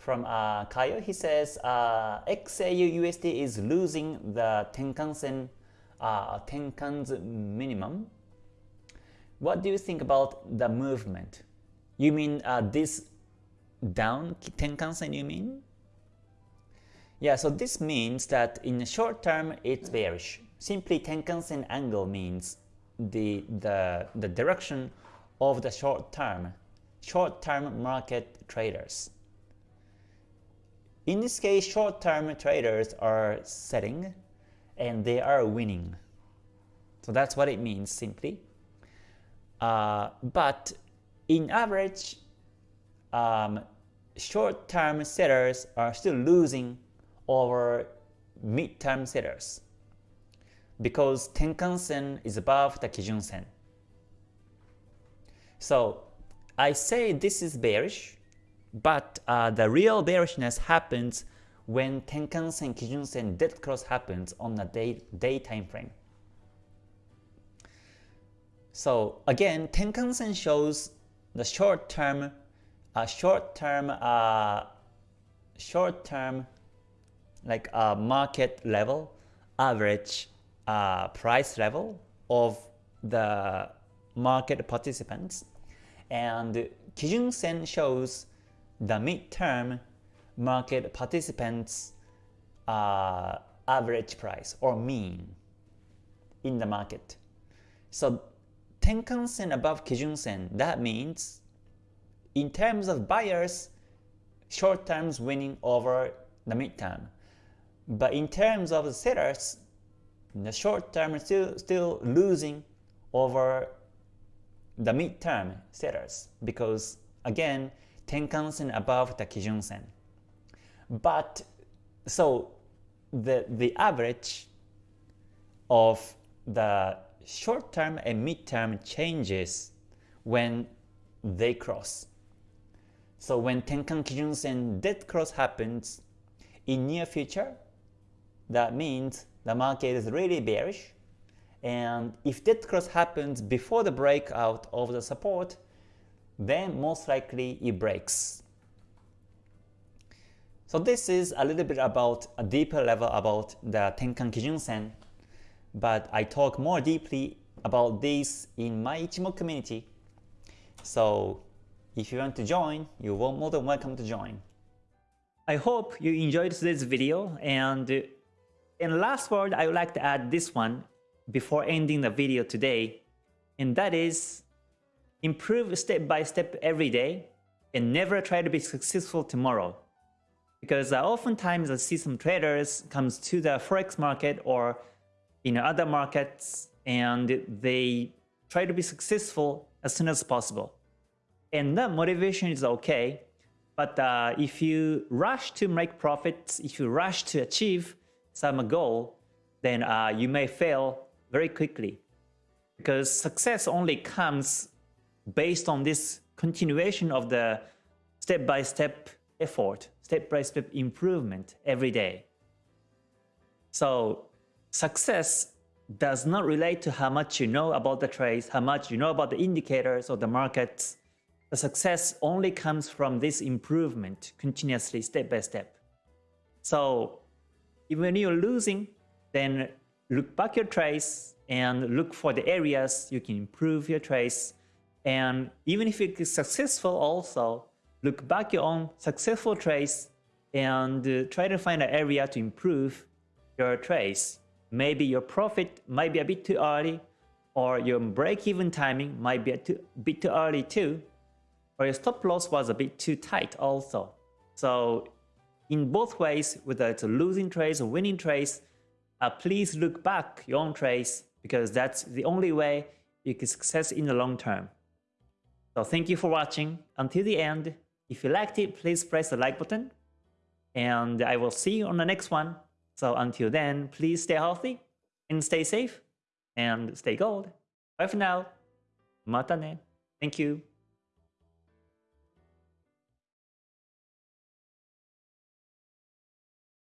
from uh, Kayo. He says uh, XAU USD is losing the Tenkan-sen uh, Tenkan's minimum. What do you think about the movement? You mean uh, this down Tenkan-sen you mean? Yeah, so this means that in the short term it's bearish. Simply Tenkan-sen angle means the, the, the direction of the short term, short term market traders. In this case, short-term traders are setting and they are winning. So that's what it means simply. Uh, but in average, um, short-term sellers are still losing over mid-term sellers because Tenkan-sen is above the Kijun-sen. So I say this is bearish but uh, the real bearishness happens when Tenkan-sen, Kijun-sen dead cross happens on the day, day time frame. So again, Tenkan-sen shows the short-term, uh, short-term, uh, short-term, like uh, market level, average uh, price level of the market participants, and Kijun-sen shows the midterm market participants uh, average price or mean in the market. So Tenkan-sen above Kijun-sen, that means in terms of buyers, short terms winning over the midterm. But in terms of the sellers, the short term is still, still losing over the midterm sellers because again Tenkan-sen above the Kijun-sen. But so the the average of the short term and mid term changes when they cross. So when Tenkan Kijun-sen dead cross happens in near future, that means the market is really bearish. And if dead cross happens before the breakout of the support, then most likely it breaks. So this is a little bit about a deeper level about the Tenkan Kijun-sen, but I talk more deeply about this in my Ichimoku community. So if you want to join, you're more than welcome to join. I hope you enjoyed today's video and in last word I would like to add this one before ending the video today and that is improve step by step every day, and never try to be successful tomorrow. Because uh, oftentimes I see some traders comes to the forex market or in other markets and they try to be successful as soon as possible. And that motivation is okay, but uh, if you rush to make profits, if you rush to achieve some goal, then uh, you may fail very quickly. Because success only comes based on this continuation of the step-by-step -step effort, step-by-step -step improvement every day. So success does not relate to how much you know about the trades, how much you know about the indicators or the markets. The success only comes from this improvement continuously step by step. So even when you're losing, then look back your trades and look for the areas you can improve your trades and even if it is successful also, look back your own successful trades and uh, try to find an area to improve your trades. Maybe your profit might be a bit too early or your break-even timing might be a too, bit too early too or your stop loss was a bit too tight also. So in both ways, whether it's a losing trades or winning trades, uh, please look back your own trades because that's the only way you can success in the long term. So thank you for watching until the end. If you liked it, please press the like button. And I will see you on the next one. So until then, please stay healthy and stay safe and stay gold. Bye for now. Mata ne. Thank you.